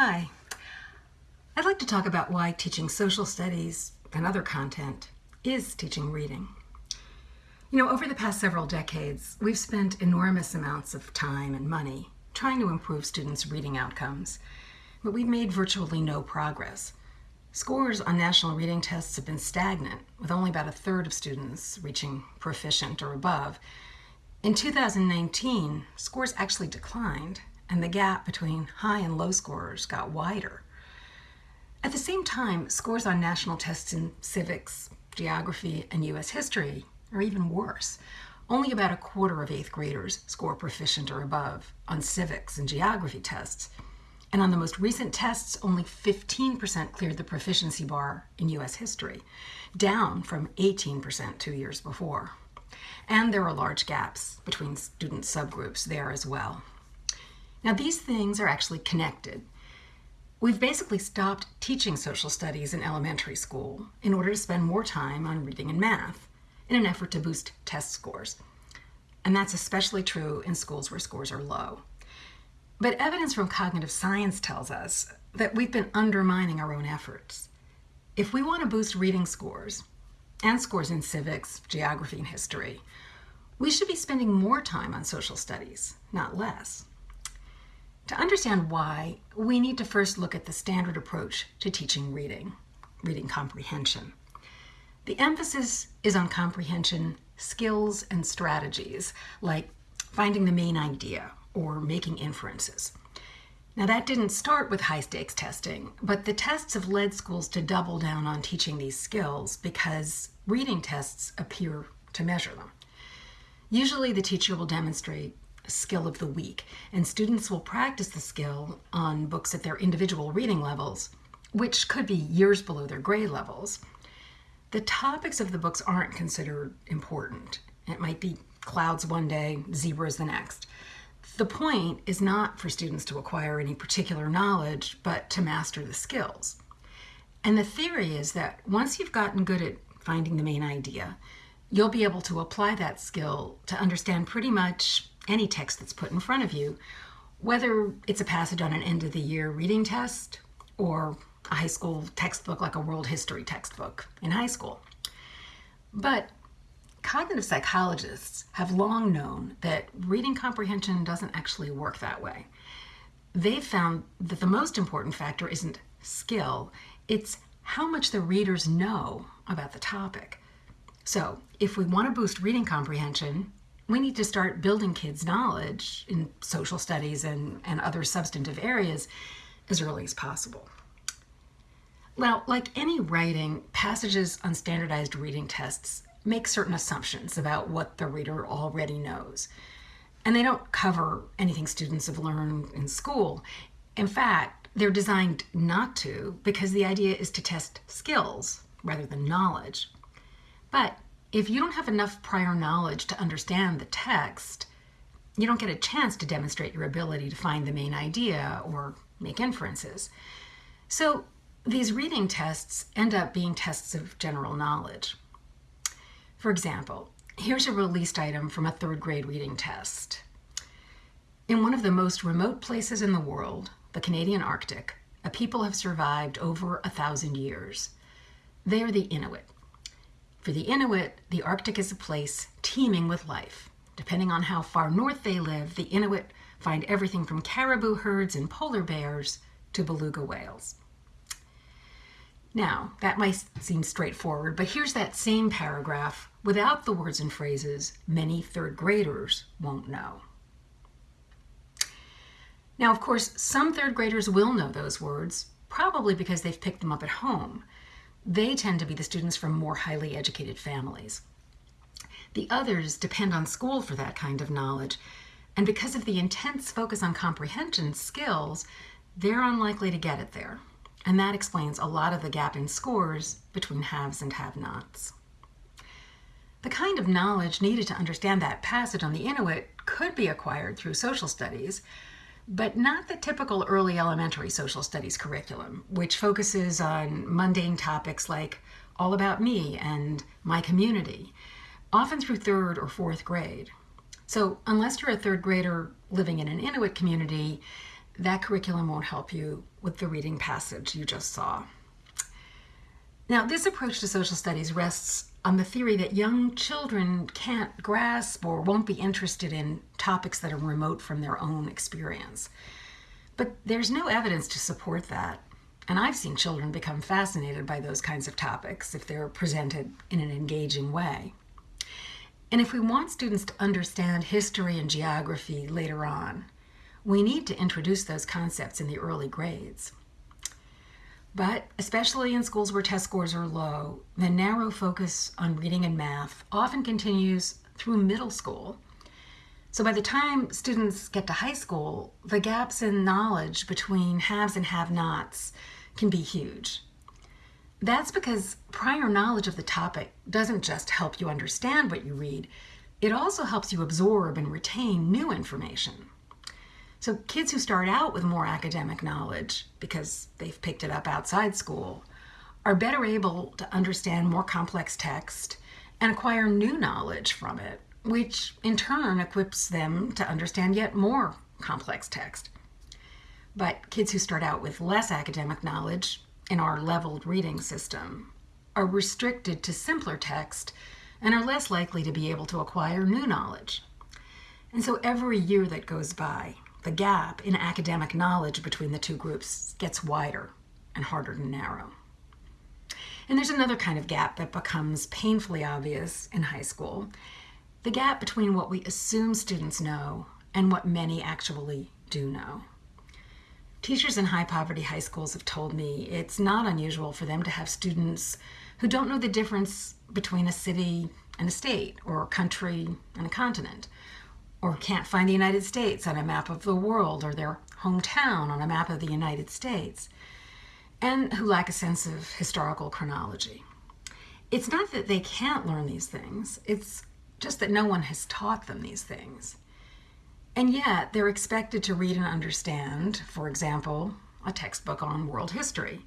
Hi. I'd like to talk about why teaching social studies and other content is teaching reading. You know, over the past several decades, we've spent enormous amounts of time and money trying to improve students' reading outcomes, but we've made virtually no progress. Scores on national reading tests have been stagnant, with only about a third of students reaching proficient or above. In 2019, scores actually declined, and the gap between high and low scorers got wider. At the same time, scores on national tests in civics, geography, and U.S. history are even worse. Only about a quarter of eighth graders score proficient or above on civics and geography tests. And on the most recent tests, only 15% cleared the proficiency bar in U.S. history, down from 18% two years before. And there are large gaps between student subgroups there as well. Now these things are actually connected. We've basically stopped teaching social studies in elementary school in order to spend more time on reading and math in an effort to boost test scores. And that's especially true in schools where scores are low. But evidence from cognitive science tells us that we've been undermining our own efforts. If we want to boost reading scores, and scores in civics, geography, and history, we should be spending more time on social studies, not less. To understand why, we need to first look at the standard approach to teaching reading, reading comprehension. The emphasis is on comprehension skills and strategies, like finding the main idea or making inferences. Now that didn't start with high stakes testing, but the tests have led schools to double down on teaching these skills because reading tests appear to measure them. Usually the teacher will demonstrate skill of the week, and students will practice the skill on books at their individual reading levels, which could be years below their grade levels. The topics of the books aren't considered important. It might be clouds one day, zebras the next. The point is not for students to acquire any particular knowledge, but to master the skills. And the theory is that once you've gotten good at finding the main idea, you'll be able to apply that skill to understand pretty much any text that's put in front of you, whether it's a passage on an end of the year reading test or a high school textbook like a world history textbook in high school. But cognitive psychologists have long known that reading comprehension doesn't actually work that way. They've found that the most important factor isn't skill, it's how much the readers know about the topic. So if we want to boost reading comprehension, we need to start building kids' knowledge in social studies and, and other substantive areas as early as possible. Now, like any writing, passages on standardized reading tests make certain assumptions about what the reader already knows. And they don't cover anything students have learned in school. In fact, they're designed not to because the idea is to test skills rather than knowledge. But if you don't have enough prior knowledge to understand the text, you don't get a chance to demonstrate your ability to find the main idea or make inferences. So these reading tests end up being tests of general knowledge. For example, here's a released item from a third grade reading test. In one of the most remote places in the world, the Canadian Arctic, a people have survived over a thousand years. They are the Inuit. For the Inuit, the Arctic is a place teeming with life. Depending on how far north they live, the Inuit find everything from caribou herds and polar bears to beluga whales. Now, that might seem straightforward, but here's that same paragraph without the words and phrases many third graders won't know. Now, of course, some third graders will know those words, probably because they've picked them up at home, they tend to be the students from more highly educated families. The others depend on school for that kind of knowledge, and because of the intense focus on comprehension skills, they're unlikely to get it there. And that explains a lot of the gap in scores between haves and have-nots. The kind of knowledge needed to understand that passage on the Inuit could be acquired through social studies, but not the typical early elementary social studies curriculum, which focuses on mundane topics like all about me and my community, often through third or fourth grade. So unless you're a third grader living in an Inuit community, that curriculum won't help you with the reading passage you just saw. Now, this approach to social studies rests on the theory that young children can't grasp or won't be interested in topics that are remote from their own experience. But there's no evidence to support that. And I've seen children become fascinated by those kinds of topics if they're presented in an engaging way. And if we want students to understand history and geography later on, we need to introduce those concepts in the early grades. But especially in schools where test scores are low, the narrow focus on reading and math often continues through middle school. So by the time students get to high school, the gaps in knowledge between haves and have-nots can be huge. That's because prior knowledge of the topic doesn't just help you understand what you read, it also helps you absorb and retain new information. So kids who start out with more academic knowledge because they've picked it up outside school are better able to understand more complex text and acquire new knowledge from it, which in turn equips them to understand yet more complex text. But kids who start out with less academic knowledge in our leveled reading system are restricted to simpler text and are less likely to be able to acquire new knowledge. And so every year that goes by, the gap in academic knowledge between the two groups gets wider and harder to narrow. And there's another kind of gap that becomes painfully obvious in high school, the gap between what we assume students know and what many actually do know. Teachers in high poverty high schools have told me it's not unusual for them to have students who don't know the difference between a city and a state, or a country and a continent, or can't find the United States on a map of the world, or their hometown on a map of the United States, and who lack a sense of historical chronology. It's not that they can't learn these things, it's just that no one has taught them these things. And yet, they're expected to read and understand, for example, a textbook on world history.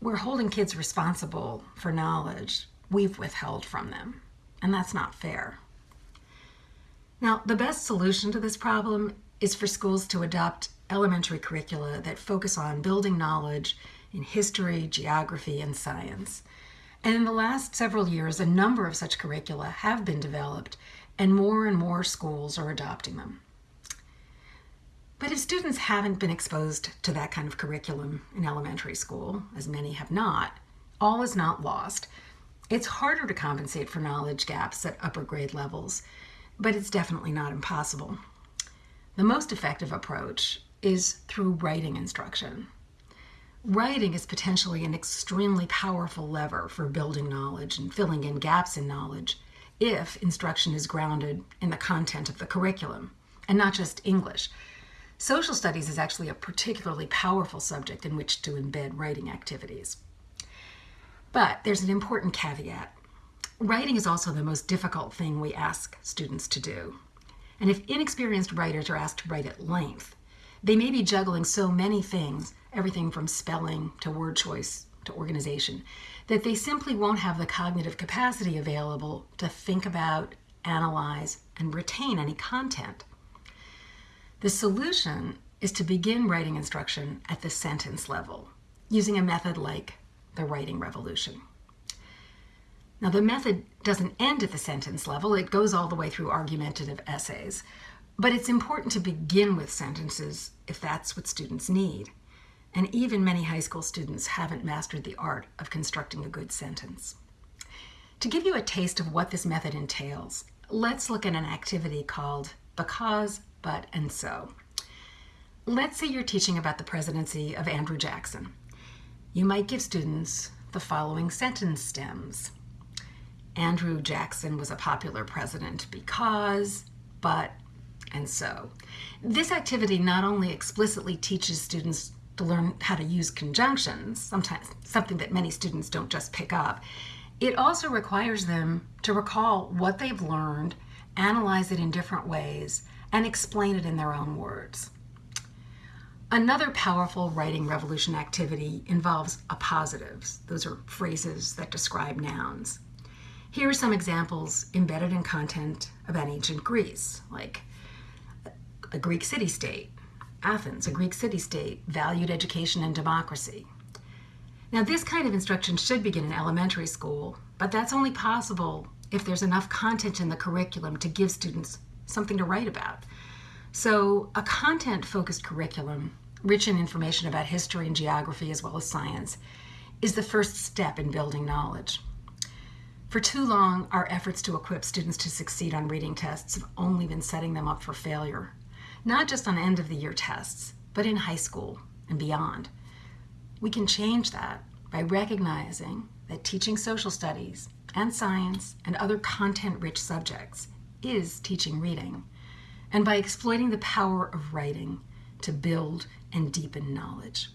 We're holding kids responsible for knowledge we've withheld from them, and that's not fair. Now, the best solution to this problem is for schools to adopt elementary curricula that focus on building knowledge in history, geography, and science. And in the last several years, a number of such curricula have been developed and more and more schools are adopting them. But if students haven't been exposed to that kind of curriculum in elementary school, as many have not, all is not lost. It's harder to compensate for knowledge gaps at upper grade levels, but it's definitely not impossible. The most effective approach is through writing instruction. Writing is potentially an extremely powerful lever for building knowledge and filling in gaps in knowledge if instruction is grounded in the content of the curriculum and not just English. Social studies is actually a particularly powerful subject in which to embed writing activities. But there's an important caveat. Writing is also the most difficult thing we ask students to do. And if inexperienced writers are asked to write at length, they may be juggling so many things, everything from spelling to word choice to organization, that they simply won't have the cognitive capacity available to think about, analyze, and retain any content. The solution is to begin writing instruction at the sentence level using a method like the writing revolution. Now the method doesn't end at the sentence level, it goes all the way through argumentative essays, but it's important to begin with sentences if that's what students need and even many high school students haven't mastered the art of constructing a good sentence. To give you a taste of what this method entails, let's look at an activity called Because, But, and So. Let's say you're teaching about the presidency of Andrew Jackson. You might give students the following sentence stems. Andrew Jackson was a popular president because, but, and so. This activity not only explicitly teaches students to learn how to use conjunctions, sometimes something that many students don't just pick up. It also requires them to recall what they've learned, analyze it in different ways, and explain it in their own words. Another powerful writing revolution activity involves appositives. Those are phrases that describe nouns. Here are some examples embedded in content about ancient Greece, like a Greek city-state, Athens, a Greek city state, valued education and democracy. Now, this kind of instruction should begin in elementary school, but that's only possible if there's enough content in the curriculum to give students something to write about. So, a content focused curriculum, rich in information about history and geography as well as science, is the first step in building knowledge. For too long, our efforts to equip students to succeed on reading tests have only been setting them up for failure, not just on end of the year tests, but in high school and beyond. We can change that by recognizing that teaching social studies and science and other content rich subjects is teaching reading, and by exploiting the power of writing to build and deepen knowledge.